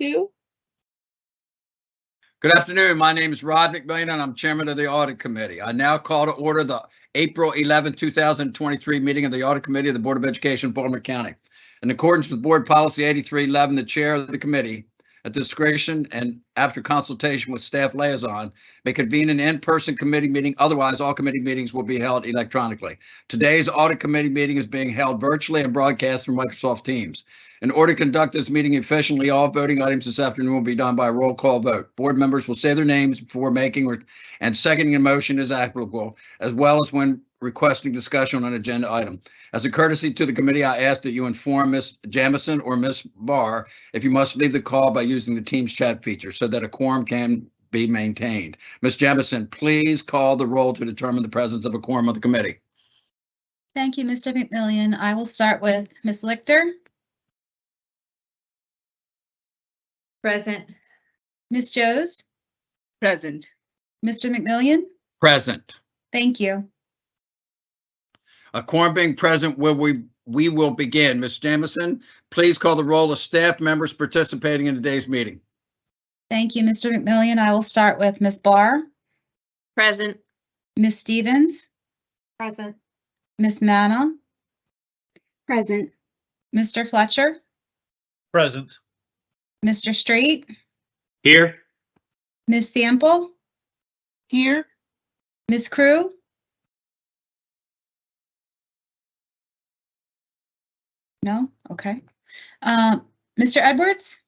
two. Good afternoon. My name is Rod McMillion and I'm Chairman of the Audit Committee. I now call to order the April 11, 2023 meeting of the Audit Committee of the Board of Education, Baltimore County. In accordance with Board Policy 8311, the Chair of the committee, at discretion and after consultation with staff liaison, may convene an in-person committee meeting. Otherwise, all committee meetings will be held electronically. Today's Audit Committee meeting is being held virtually and broadcast from Microsoft Teams. In order to conduct this meeting efficiently, all voting items this afternoon will be done by roll call vote. Board members will say their names before making or and seconding a motion is applicable, as well as when requesting discussion on an agenda item. As a courtesy to the committee, I ask that you inform Ms. Jamison or Ms. Barr if you must leave the call by using the Teams chat feature so that a quorum can be maintained. Ms. Jamison, please call the roll to determine the presence of a quorum of the committee. Thank you, Mr. McMillion. I will start with Ms. Lichter, Present. Ms. Joes, Present. Mr. McMillion. Present. Thank you. A quorum being present, will we, we will begin. Ms. Jamison, please call the roll of staff members participating in today's meeting. Thank you, Mr. McMillion. I will start with Ms. Barr, Present. Ms. Stevens, Present. Ms. Manna, Present. Mr. Fletcher, Present. Mr. Street. Here. Ms. Sample, Here. Ms. Crew, No? Okay. Um, Mr. Edwards?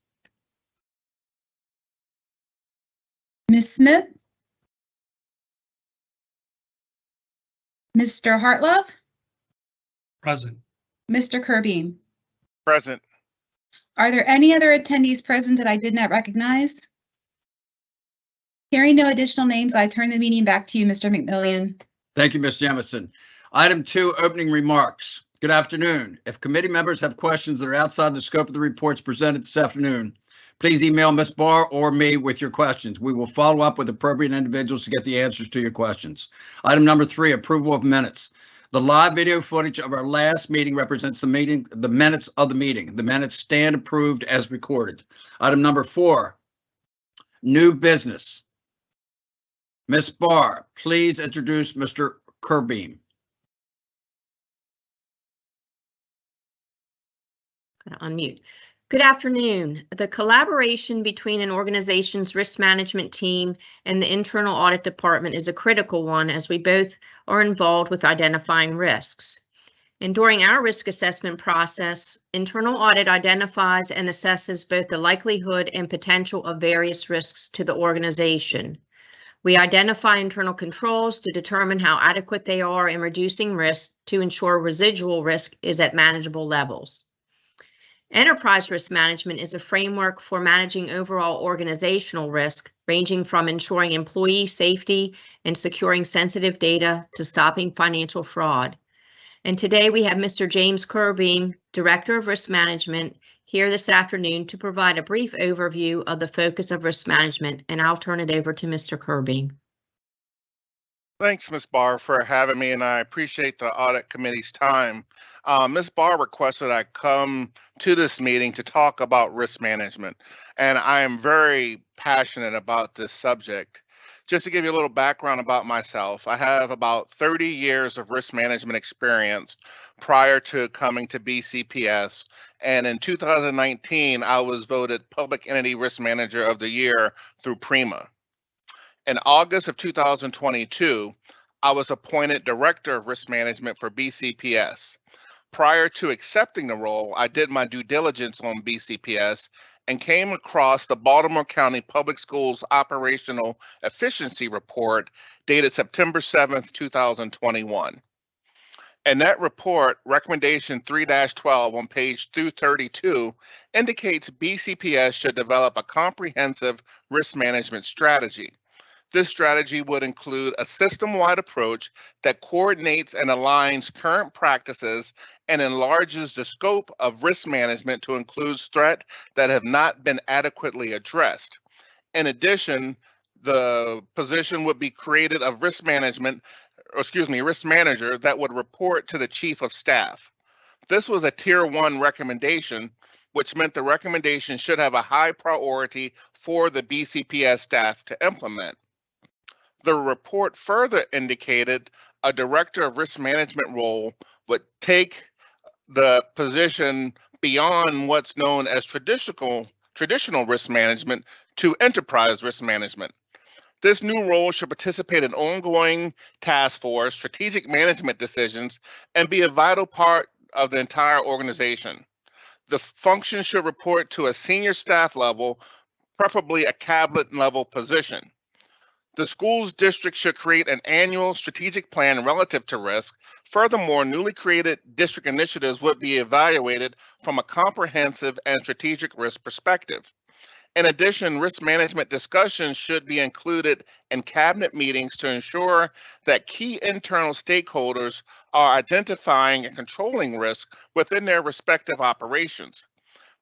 Ms. Smith? Mr. Hartlove? Present. Mr. Kirby? Present. Are there any other attendees present that I did not recognize? Hearing no additional names, I turn the meeting back to you, Mr. McMillion. Thank you, Ms. Jamison. Item two, opening remarks. Good afternoon. If committee members have questions that are outside the scope of the reports presented this afternoon, please email Ms. Barr or me with your questions. We will follow up with appropriate individuals to get the answers to your questions. Item number three, approval of minutes. The live video footage of our last meeting represents the meeting, the minutes of the meeting. The minutes stand approved as recorded. Item number four, new business. Ms. Barr, please introduce Mr. Kirby. Gonna unmute. Good afternoon. The collaboration between an organization's risk management team and the internal audit department is a critical one as we both are involved with identifying risks. And during our risk assessment process, internal audit identifies and assesses both the likelihood and potential of various risks to the organization. We identify internal controls to determine how adequate they are in reducing risk to ensure residual risk is at manageable levels. Enterprise risk management is a framework for managing overall organizational risk, ranging from ensuring employee safety and securing sensitive data to stopping financial fraud. And today we have Mr. James Kirby, Director of Risk Management, here this afternoon to provide a brief overview of the focus of risk management, and I'll turn it over to Mr. Kirby. Thanks, Ms. Barr, for having me, and I appreciate the audit committee's time. Uh, Ms. Barr requested I come to this meeting to talk about risk management, and I am very passionate about this subject. Just to give you a little background about myself, I have about 30 years of risk management experience prior to coming to BCPS. And in 2019, I was voted Public Entity Risk Manager of the Year through PRIMA. In August of 2022, I was appointed Director of Risk Management for BCPS. Prior to accepting the role, I did my due diligence on BCPS and came across the Baltimore County Public Schools Operational Efficiency Report dated September 7th, 2021. And that report, recommendation 3-12 on page 232, indicates BCPS should develop a comprehensive risk management strategy. This strategy would include a system-wide approach that coordinates and aligns current practices and enlarges the scope of risk management to include threats that have not been adequately addressed. In addition, the position would be created of risk management, excuse me, risk manager that would report to the chief of staff. This was a tier one recommendation which meant the recommendation should have a high priority for the BCPS staff to implement. The report further indicated a director of risk management role would take the position beyond what's known as traditional traditional risk management to enterprise risk management. This new role should participate in ongoing task force, strategic management decisions, and be a vital part of the entire organization. The function should report to a senior staff level, preferably a cabinet level position. The school's district should create an annual strategic plan relative to risk. Furthermore, newly created district initiatives would be evaluated from a comprehensive and strategic risk perspective. In addition, risk management discussions should be included in cabinet meetings to ensure that key internal stakeholders are identifying and controlling risk within their respective operations.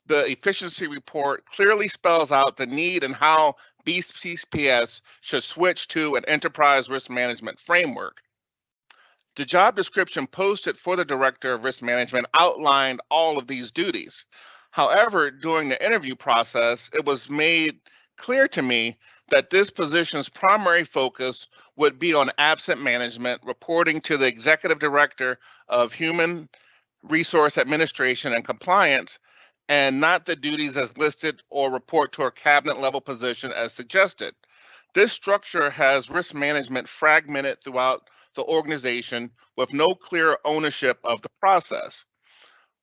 The efficiency report clearly spells out the need and how BCPS should switch to an enterprise risk management framework. The job description posted for the Director of Risk Management outlined all of these duties. However, during the interview process, it was made clear to me that this position's primary focus would be on absent management, reporting to the Executive Director of Human Resource Administration and Compliance, and not the duties as listed or report to a cabinet level position as suggested. This structure has risk management fragmented throughout the organization with no clear ownership of the process.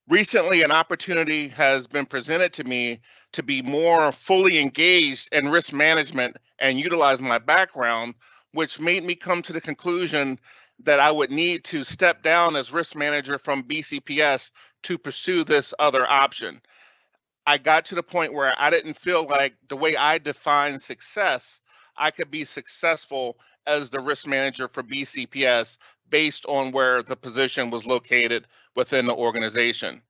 Recently, an opportunity has been presented to me to be more fully engaged in risk management and utilize my background, which made me come to the conclusion that I would need to step down as risk manager from BCPS to pursue this other option. I got to the point where I didn't feel like the way I define success, I could be successful as the risk manager for BCPS based on where the position was located within the organization.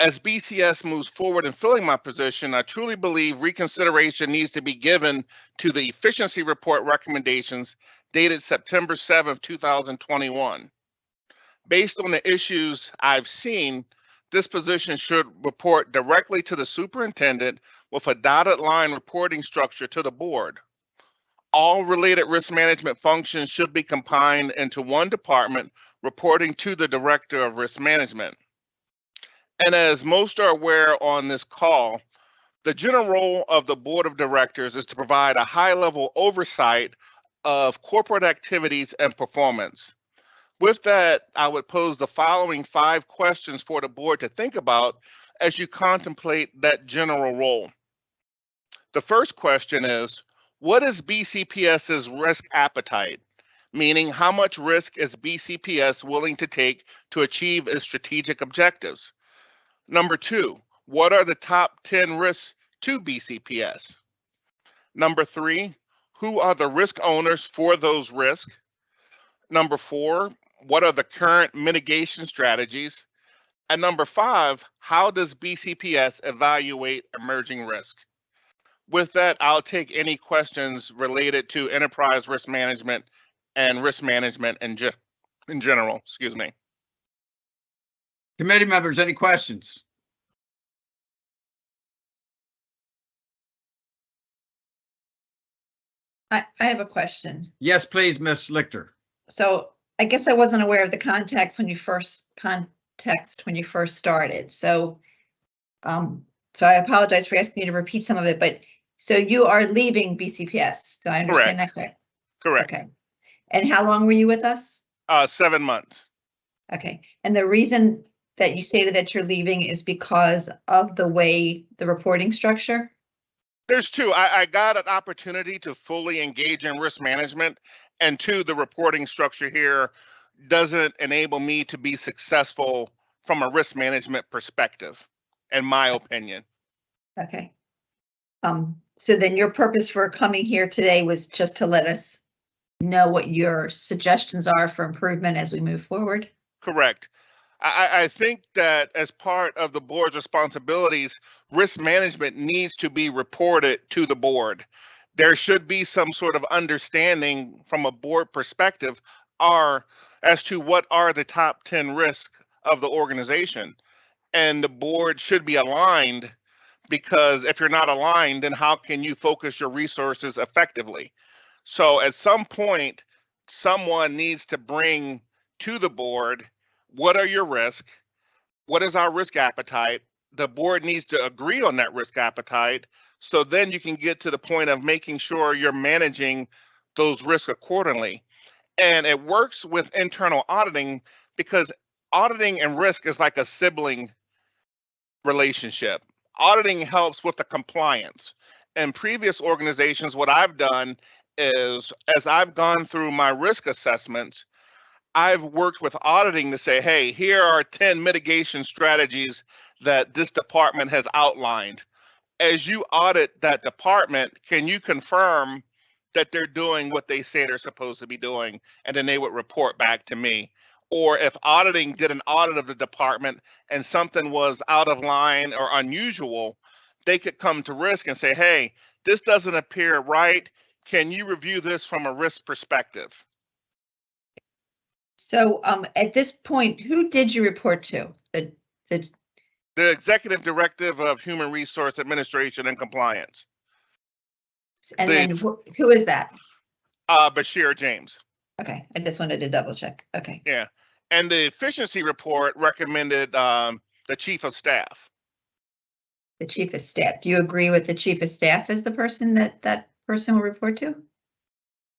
As BCS moves forward in filling my position, I truly believe reconsideration needs to be given to the efficiency report recommendations dated September 7th, 2021. Based on the issues I've seen, this position should report directly to the superintendent with a dotted line reporting structure to the board. All related risk management functions should be combined into one department reporting to the Director of Risk Management. And as most are aware on this call, the general role of the Board of Directors is to provide a high level oversight of corporate activities and performance. With that, I would pose the following five questions for the board to think about as you contemplate that general role. The first question is, what is BCPS's risk appetite? Meaning, how much risk is BCPS willing to take to achieve its strategic objectives? Number two, what are the top 10 risks to BCPS? Number three, who are the risk owners for those risks? Number four, what are the current mitigation strategies? And number five, how does BCPS evaluate emerging risk? With that, I'll take any questions related to enterprise risk management and risk management in, ge- in general, excuse me. Committee members, any questions? I, I have a question. Yes, please, Ms. Lichter. So I guess I wasn't aware of the context when you first, context when you first started, so. Um, so I apologize for asking you to repeat some of it, but so you are leaving BCPS, do I understand that correct? Correct. Okay. And how long were you with us? Uh, seven months. Okay, and the reason that you stated that you're leaving is because of the way the reporting structure? There's two. I, I got an opportunity to fully engage in risk management, and two, the reporting structure here doesn't enable me to be successful from a risk management perspective, in my opinion. Okay. Um, so then your purpose for coming here today was just to let us know what your suggestions are for improvement as we move forward? Correct. I, I- I think that as part of the board's responsibilities, risk management needs to be reported to the board. There should be some sort of understanding from a board perspective are as to what are the top 10 risks of the organization. and the board should be aligned because if you're not aligned, then how can you focus your resources effectively? So at some point, someone needs to bring to the board, what are your risks? What is our risk appetite? The board needs to agree on that risk appetite. So then you can get to the point of making sure you're managing those risks accordingly. And it works with internal auditing because auditing and risk is like a sibling relationship. Auditing helps with the compliance. In previous organizations, what I've done is as I've gone through my risk assessments, I've worked with auditing to say, hey, here are 10 mitigation strategies that this department has outlined. As you audit that department, can you confirm that they're doing what they say they're supposed to be doing? And then they would report back to me. Or if auditing did an audit of the department and something was out of line or unusual, they could come to risk and say, hey, this doesn't appear right. Can you review this from a risk perspective? So, um, at this point, who did you report to? The, the, The executive directive of human resource administration and compliance, and The- then who who is that? uh, Bashir James. Okay, I just wanted to double check. Okay. Yeah, and the efficiency report recommended um, the chief of staff. The chief of staff. Do you agree with the chief of staff as the person that that person will report to?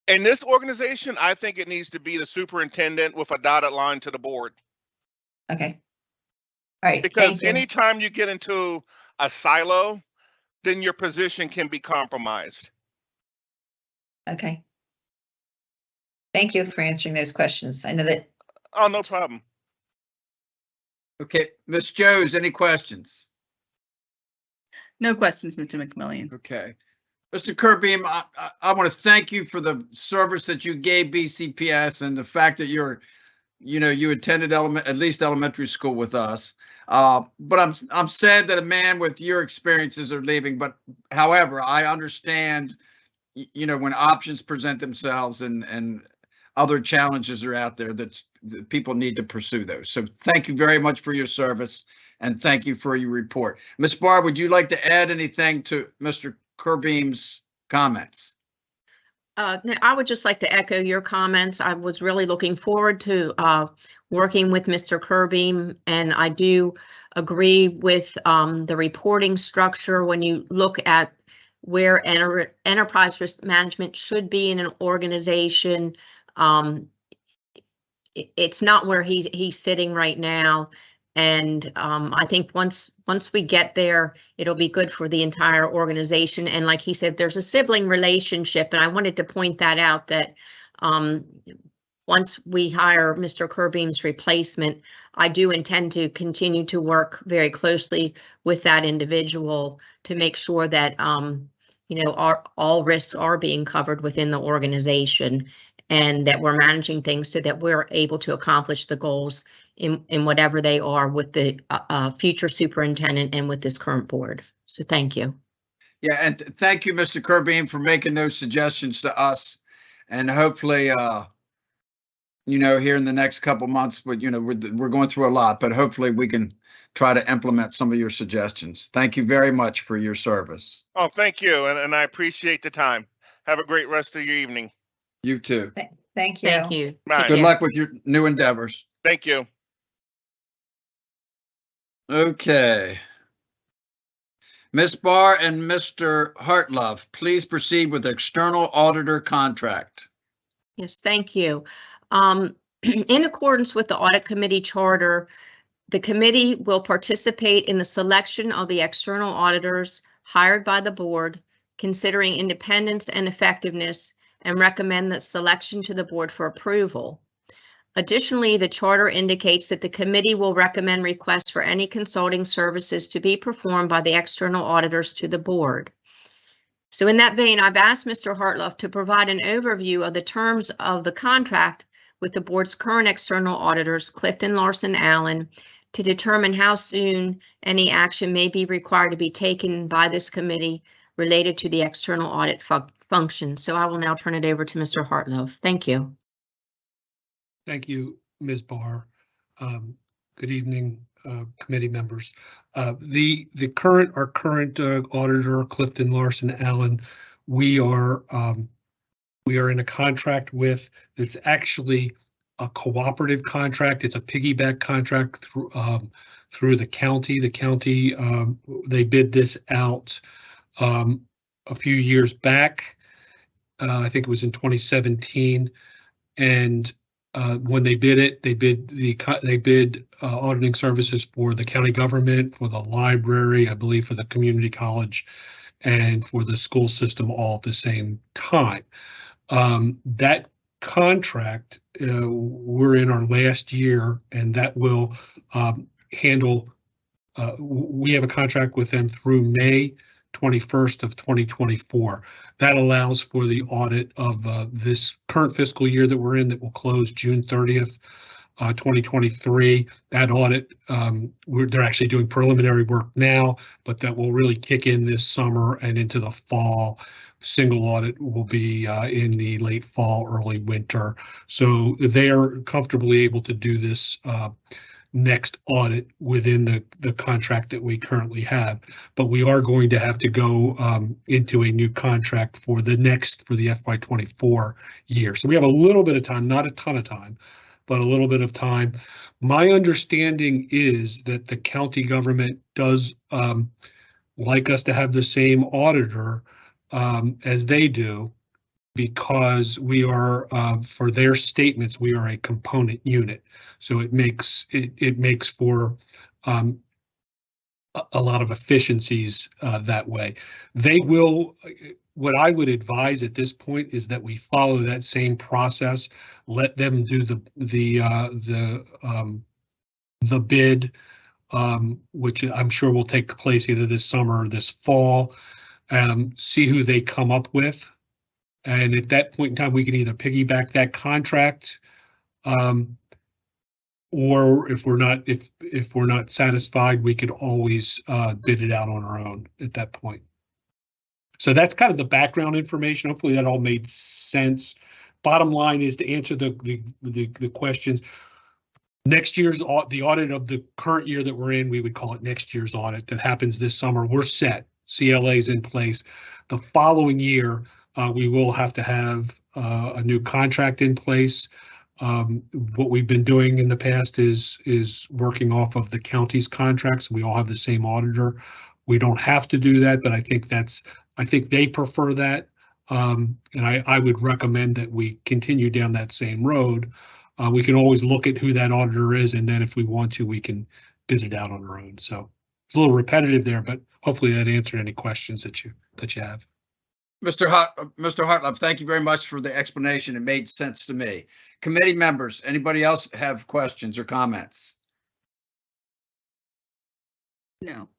In this organization, I think it needs to be the superintendent with a dotted line to the board. Okay. All right, Because thank you. anytime you get into a silo, then your position can be compromised. Okay. Thank you for answering those questions. I know that, Oh, no problem. Okay, Ms. Joes, any questions? No questions, Mr. McMillion. Okay. Mr. Kirby, I, I, I want to thank you for the service that you gave BCPS and the fact that you're, you know, you attended element, at least elementary school with us. Uh, but I'm, I'm sad that a man with your experiences are leaving, but however, I understand, you know, when options present themselves and, and other challenges are out there that, people need to pursue those. So thank you very much for your service and thank you for your report. Ms. Barr, would you like to add anything to Mr. Kirby's comments? Uh, I would just like to echo your comments. I was really looking forward to uh, working with Mr. Kirby, and I do agree with um, the reporting structure when you look at where enter- enterprise risk management should be in an organization. Um, it- it's not where he's sitting right now, and um, I think once once we get there, it'll be good for the entire organization. And like he said, there's a sibling relationship, and I wanted to point that out that um, once we hire Mr. Kirby's replacement, I do intend to continue to work very closely with that individual to make sure that um, you know, our all risks are being covered within the organization and that we're managing things so that we're able to accomplish the goals in, in whatever they are with the uh, uh, future superintendent and with this current board. So thank you. Yeah, and th- thank you, Mr. Kirby, for making those suggestions to us. And hopefully, uh, you know, here in the next couple months, but you know, we're, we're going through a lot, but hopefully we can try to implement some of your suggestions. Thank you very much for your service. Oh, thank you, and, and I appreciate the time. Have a great rest of your evening. You too. thank you. Thank you. Bye. Good Yeah. luck with your new endeavors. Thank you. Okay. Ms. Barr and Mr. Hartlove, please proceed with external auditor contract. Yes, thank you. Um, in accordance with the audit committee charter, the committee will participate in the selection of the external auditors hired by the board, considering independence and effectiveness, and recommend the selection to the board for approval. Additionally, the charter indicates that the committee will recommend requests for any consulting services to be performed by the external auditors to the board. So in that vein, I've asked Mr. Hartlove to provide an overview of the terms of the contract with the board's current external auditors, Clifton Larson Allen, to determine how soon any action may be required to be taken by this committee related to the external audit fu- function. So I will now turn it over to Mr. Hartlove. Thank you. Thank you, Ms. Barr. Um, Good evening, uh, committee members. Uh, The, the current, our current uh, auditor, Clifton Larson Allen, we are, um, we are in a contract with, it's actually a cooperative contract. It's a piggyback contract through, um, through the county. The county, um, they bid this out um, a few years back. Uh, I think it was in 2017. And uh, when they bid it, they bid the, they bid uh, auditing services for the county government, for the library, I believe for the community college, and for the school system all at the same time. Um, That contract, uh, we're in our last year, and that will um, handle, uh, we have a contract with them through May 21st of 2024. That allows for the audit of uh, this current fiscal year that we're in that will close June 30th, uh, 2023. That audit, um, we're, they're actually doing preliminary work now, but that will really kick in this summer and into the fall. Single audit will be uh, in the late fall, early winter. So they're comfortably able to do this uh, next audit within the, the contract that we currently have. But we are going to have to go um, into a new contract for the next, for the FY twenty-four year. So we have a little bit of time, not a ton of time, but a little bit of time. My understanding is that the county government does um, like us to have the same auditor um, as they do because we are, uh, for their statements, we are a component unit. So it makes, it, it makes for um, a, lot of efficiencies uh, that way. They will, what I would advise at this point is that we follow that same process. Let them do the, the, uh, the, um, the bid, um, which I'm sure will take place either this summer or this fall. Um, see who they come up with. And at that point in time, we can either piggyback that contract. Um, or if we're not, if, if we're not satisfied, we could always, uh, bid it out on our own at that point. So that's kind of the background information. Hopefully that all made sense. Bottom line is to answer the, the, the, the questions. Next year's, au- the audit of the current year that we're in, we would call it next year's audit that happens this summer. We're set. CLA is in place. The following year, uh, we will have to have, uh, a new contract in place. Um, what we've been doing in the past is, is working off of the county's contracts. We all have the same auditor. We don't have to do that, but I think that's, I think they prefer that. Um, and I, I would recommend that we continue down that same road. Uh, we can always look at who that auditor is, and then if we want to, we can bid it out on our own. So it's a little repetitive there, but hopefully that answered any questions that you, that you have. Mr. Hart, Mr. Hartlove, thank you very much for the explanation. It made sense to me. Committee members, anybody else have questions or comments? No.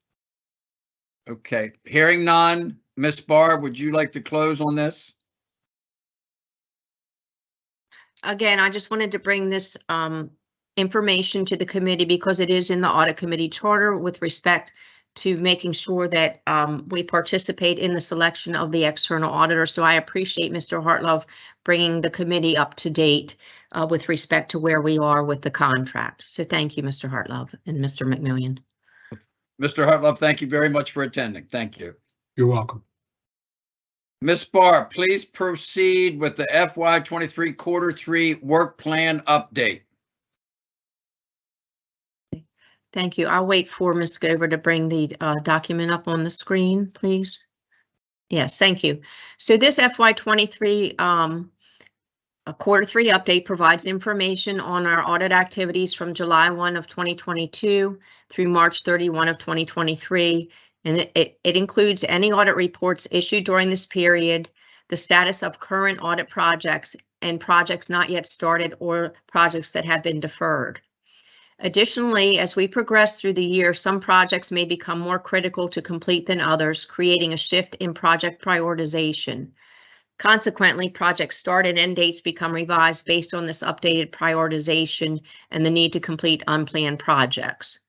Okay, hearing none. Ms. Barr, would you like to close on this? Again, I just wanted to bring this um, information to the committee because it is in the audit committee charter with respect to making sure that um, we participate in the selection of the external auditor. So I appreciate Mr. Hartlove bringing the committee up to date uh, with respect to where we are with the contract. So thank you, Mr. Hartlove and Mr. McMillion. Mr. Hartlove, thank you very much for attending. Thank you. You're welcome. Ms. Barr, please proceed with the FY twenty-three quarter three work plan update. Thank you. I'll wait for Ms. Gover to bring the uh, document up on the screen, please. Yes, thank you. So this FY twenty-three um, a quarter three update provides information on our audit activities from July one of twenty twenty-two through March thirty-one of twenty twenty-three. And it- it, it includes any audit reports issued during this period, the status of current audit projects and projects not yet started or projects that have been deferred. Additionally, as we progress through the year, some projects may become more critical to complete than others, creating a shift in project prioritization. Consequently, project start and end dates become revised based on this updated prioritization and the need to complete unplanned projects.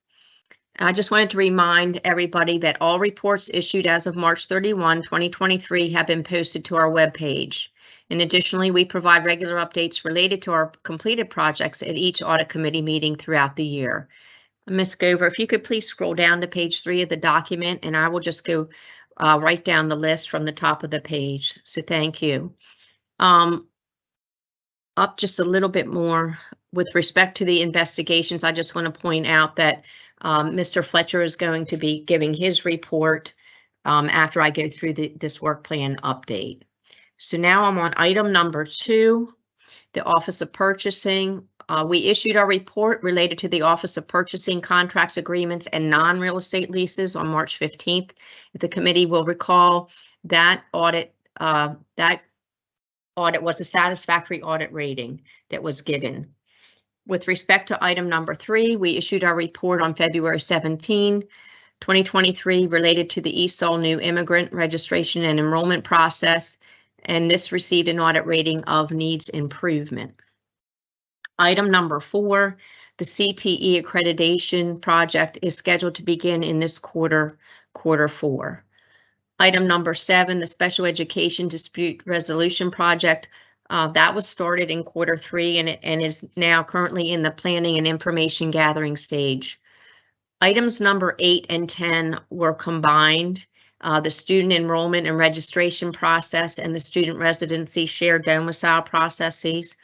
I just wanted to remind everybody that all reports issued as of March 31, 2023 have been posted to our webpage. And additionally, we provide regular updates related to our completed projects at each audit committee meeting throughout the year. Ms. Gover, if you could please scroll down to page three of the document, and I will just go uh, right down the list from the top of the page. So thank you. Um, up just a little bit more with respect to the investigations, I just want to point out that um, Mr. Fletcher is going to be giving his report um, after I go through the, this work plan update. So now I'm on item number two, the Office of Purchasing. Uh, we issued our report related to the Office of Purchasing contracts, agreements, and non-real estate leases on March 15th. If the committee will recall, that audit, uh, that audit was a satisfactory audit rating that was given. With respect to item number three, we issued our report on February 17, 2023 related to the ESOL new immigrant registration and enrollment process, and this received an audit rating of needs improvement. Item number four, the CTE accreditation project is scheduled to begin in this quarter, quarter four. Item number seven, the special education dispute resolution project, uh, that was started in quarter three and, and is now currently in the planning and information gathering stage. Items number eight and 10 were combined. Uh, the student enrollment and registration process and the student residency shared domicile processes.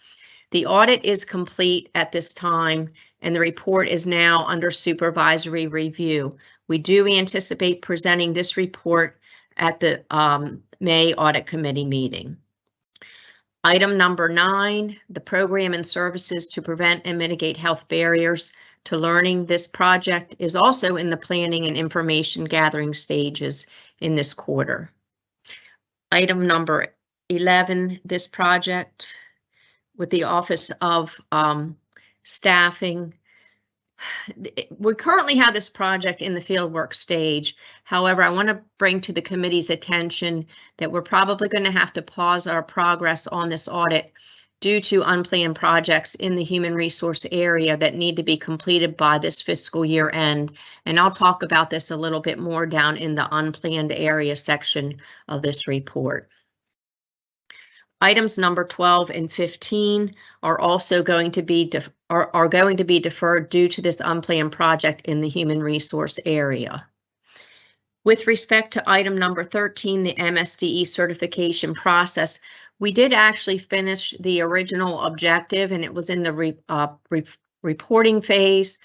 The audit is complete at this time and the report is now under supervisory review. We do anticipate presenting this report at the um, May Audit Committee meeting. Item number nine, the program and services to prevent and mitigate health barriers to learning. This project is also in the planning and information gathering stages in this quarter. Item number 11, this project with the Office of um, Staffing. We currently have this project in the fieldwork stage. However, I want to bring to the committee's attention that we're probably going to have to pause our progress on this audit due to unplanned projects in the human resource area that need to be completed by this fiscal year end. And I'll talk about this a little bit more down in the unplanned area section of this report. Items number 12 and 15 are also going to be are, are going to be deferred due to this unplanned project in the human resource area. With respect to item number 13, the MSDE certification process, we did actually finish the original objective and it was in the re, uh, re, reporting phase.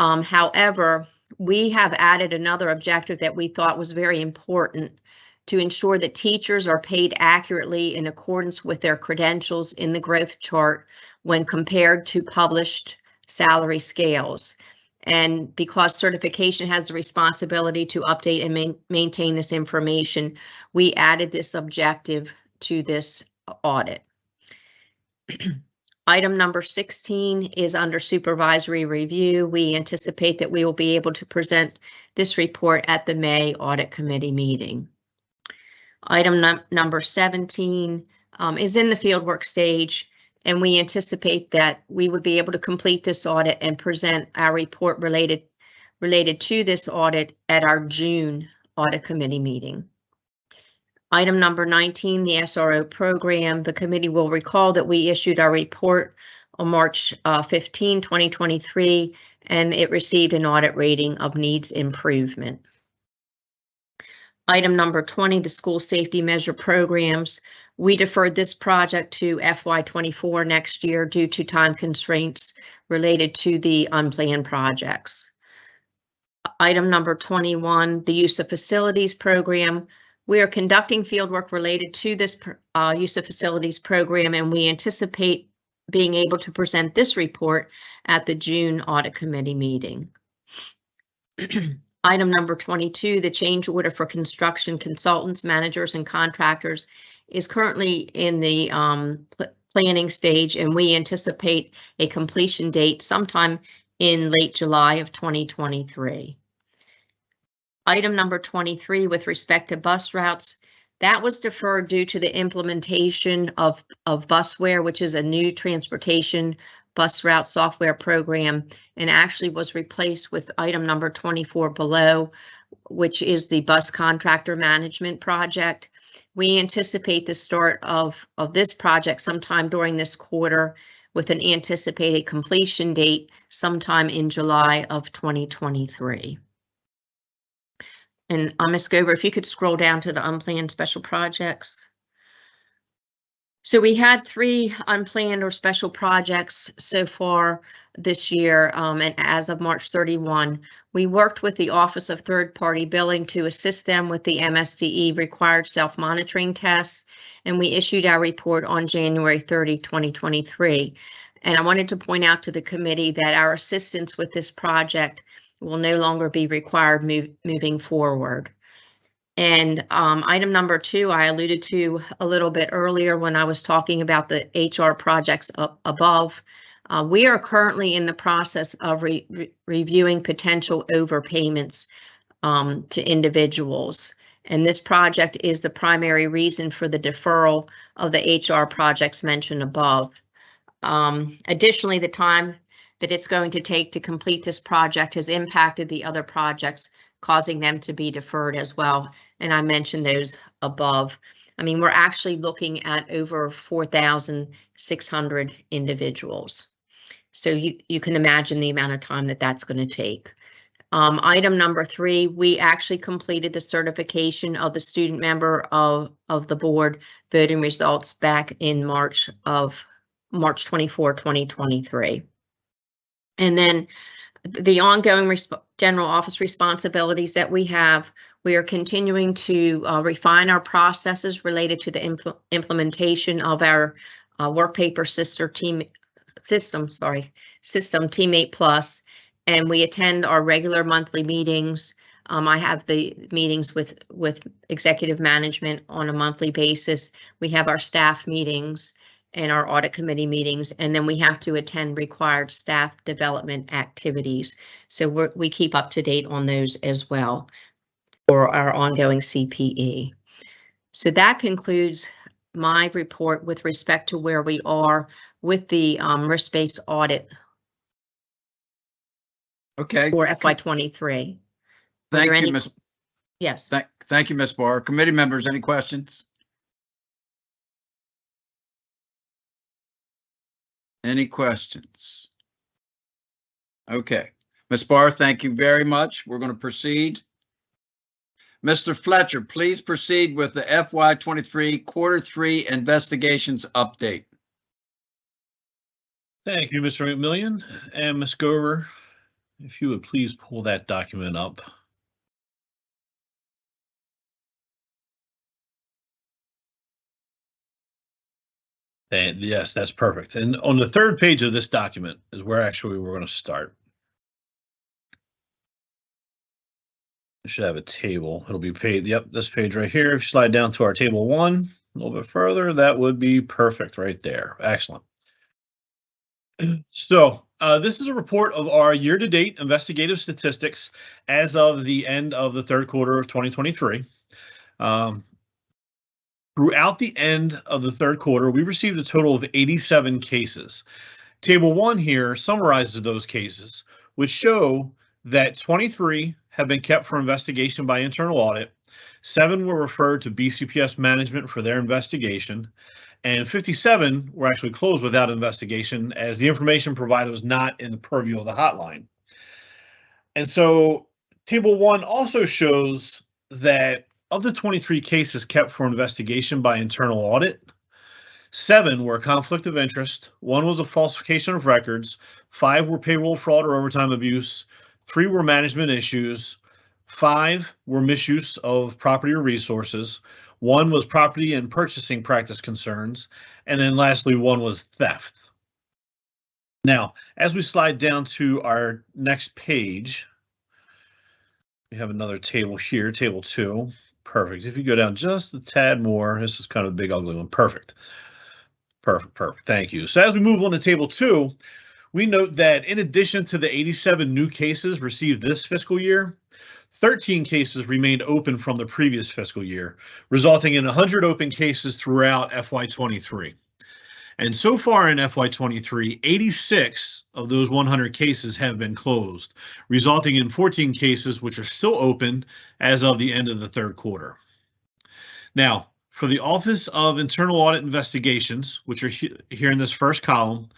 Um, however, we have added another objective that we thought was very important to ensure that teachers are paid accurately in accordance with their credentials in the growth chart when compared to published salary scales. And because certification has the responsibility to update and main, maintain this information, we added this objective to this audit. Item number 16 is under supervisory review. We anticipate that we will be able to present this report at the May Audit Committee meeting. Item num number 17 um, is in the fieldwork stage, and we anticipate that we would be able to complete this audit and present our report related related to this audit at our June Audit Committee meeting. Item number 19, the SRO program. The committee will recall that we issued our report on March uh, 15, 2023, and it received an audit rating of needs improvement. Item number 20, the school safety measure programs. We deferred this project to FY24 next year due to time constraints related to the unplanned projects. Item number 21, the use of facilities program. We are conducting fieldwork related to this uh, use of facilities program, and we anticipate being able to present this report at the June Audit Committee meeting. Item number 22, the change order for construction consultants, managers, and contractors is currently in the um, pl planning stage, and we anticipate a completion date sometime in late July of 2023. Item number 23, with respect to bus routes, that was deferred due to the implementation of, of Busware, which is a new transportation bus route software program and actually was replaced with item number 24 below, which is the bus contractor management project. We anticipate the start of, of this project sometime during this quarter. with an anticipated completion date sometime in July of 2023. And uh, Ms. Gober, if you could scroll down to the unplanned special projects. So we had three unplanned or special projects so far this year, um, and as of March 31, we worked with the Office of Third Party Billing to assist them with the MSDE required self-monitoring tests, and we issued our report on January 30, 2023. And I wanted to point out to the committee that our assistance with this project will no longer be required move, moving forward. And um, item number two, I alluded to a little bit earlier when I was talking about the HR projects up above. Uh, we are currently in the process of re re reviewing potential overpayments um, to individuals. And this project is the primary reason for the deferral of the HR projects mentioned above. Um, additionally, the time that it's going to take to complete this project has impacted the other projects, causing them to be deferred as well. And I mentioned those above. I mean, we're actually looking at over 4,600 individuals. So you, you can imagine the amount of time that that's going to take. Um, item number three, we actually completed the certification of the student member of, of the board voting results back in March of March 24, 2023. And then the ongoing general office responsibilities that we have, we are continuing to uh, refine our processes related to the impl implementation of our uh, work paper sister team system, sorry, system Teammate Plus, and we attend our regular monthly meetings. Um, I have the meetings with with executive management on a monthly basis. We have our staff meetings and our audit committee meetings, and then we have to attend required staff development activities. So we we keep up to date on those as well for our ongoing CPE. So that concludes my report with respect to where we are with the um, risk-based audit Okay, for FY23. thank you, Ms. Yes. Thank, thank you, Ms. Barr. Committee members, any questions? Any questions? Okay, Ms. Barr, thank you very much. We're going to proceed. Mr. Fletcher, please proceed with the FY twenty-three quarter three investigations update. Thank you, Mr. McMillion and Ms. Gover. If you would please pull that document up. And yes, that's perfect. And on the third page of this document is where actually we're going to start. We should have a table. It'll be paid. Yep, this page right here. If you slide down to our table one a little bit further, that would be perfect right there. Excellent. So uh, this is a report of our year-to-date investigative statistics as of the end of the third quarter of 2023. Um, throughout the end of the third quarter, we received a total of 87 cases. Table one here summarizes those cases, which show that 23 have been kept for investigation by internal audit, seven were referred to BCPS management for their investigation, and 57 were actually closed without investigation as the information provided was not in the purview of the hotline. And so table one also shows that of the 23 cases kept for investigation by internal audit, seven were a conflict of interest, one was a falsification of records, five were payroll fraud or overtime abuse, three were management issues, five were misuse of property or resources, one was property and purchasing practice concerns, and then lastly, one was theft. Now, as we slide down to our next page, we have another table here, table two. Perfect. If you go down just a tad more, this is kind of a big ugly one. Perfect. Perfect, perfect. Thank you. So as we move on to table two, we note that in addition to the 87 new cases received this fiscal year, 13 cases remained open from the previous fiscal year, resulting in 100 open cases throughout FY23. And so far in FY23, 86 of those 100 cases have been closed, resulting in 14 cases which are still open as of the end of the third quarter. Now, for the Office of Internal Audit Investigations, which are he here in this first column,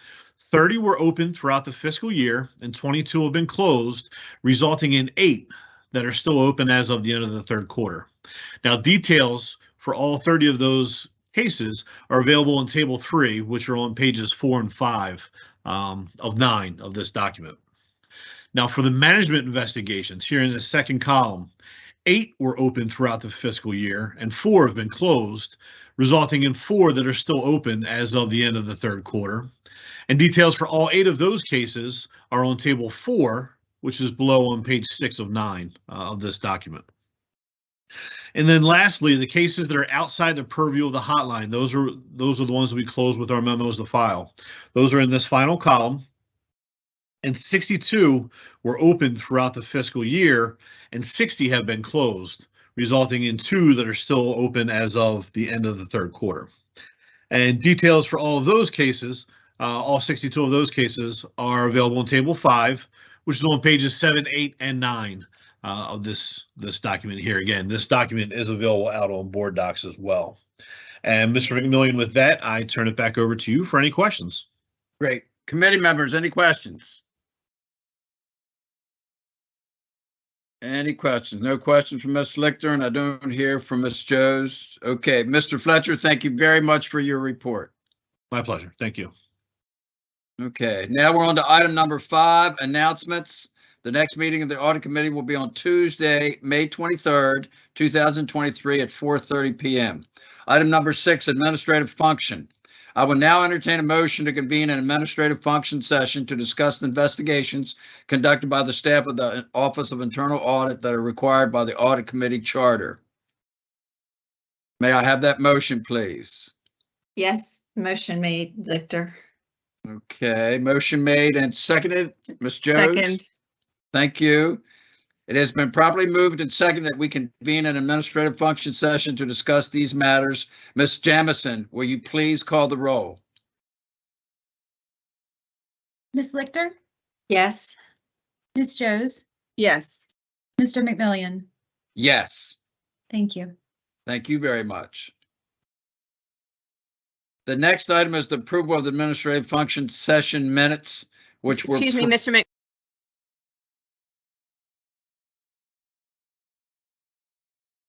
30 were open throughout the fiscal year and 22 have been closed, resulting in eight that are still open as of the end of the third quarter. Now, details for all 30 of those cases are available in Table 3, which are on pages 4 and 5 um, of 9 of this document. Now, for the management investigations, here in the second column, eight were open throughout the fiscal year and four have been closed, resulting in four that are still open as of the end of the third quarter. And details for all eight of those cases are on table four, which is below on page six of nine uh, of this document. And then lastly, the cases that are outside the purview of the hotline, those are those are the ones that we close with our memos to file. Those are in this final column. And 62 were open throughout the fiscal year and 60 have been closed, resulting in two that are still open as of the end of the third quarter. And details for all of those cases, uh, all 62 of those cases are available in table five, which is on pages seven, eight, and nine uh, of this, this document here. Again, this document is available out on board docs as well. And Mr. McMillion, with that, I turn it back over to you for any questions. Great. Committee members, any questions? Any questions? No questions from Ms. Lichter, and I don't hear from Ms. Joes. Okay, Mr. Fletcher, thank you very much for your report. My pleasure. Thank you. Okay, now we're on to item number five, announcements. The next meeting of the audit committee will be on Tuesday, May 23rd, 2023 at 4:30 PM. Item number six, administrative function. I will now entertain a motion to convene an administrative function session to discuss the investigations conducted by the staff of the Office of Internal Audit that are required by the Audit Committee Charter. May I have that motion, please? Yes, motion made, Victor. Okay, motion made and seconded. Ms. Jones? Second, Thank you. It has been properly moved and seconded that we convene an administrative function session to discuss these matters. Ms. Jamison, will you please call the roll? Ms. Lichter, Yes, Ms. Joes, yes. Mr. McMillion. Yes, Thank you. thank you very much. The next item is the approval of the administrative function session minutes, which were. Excuse me, Mr. Mc,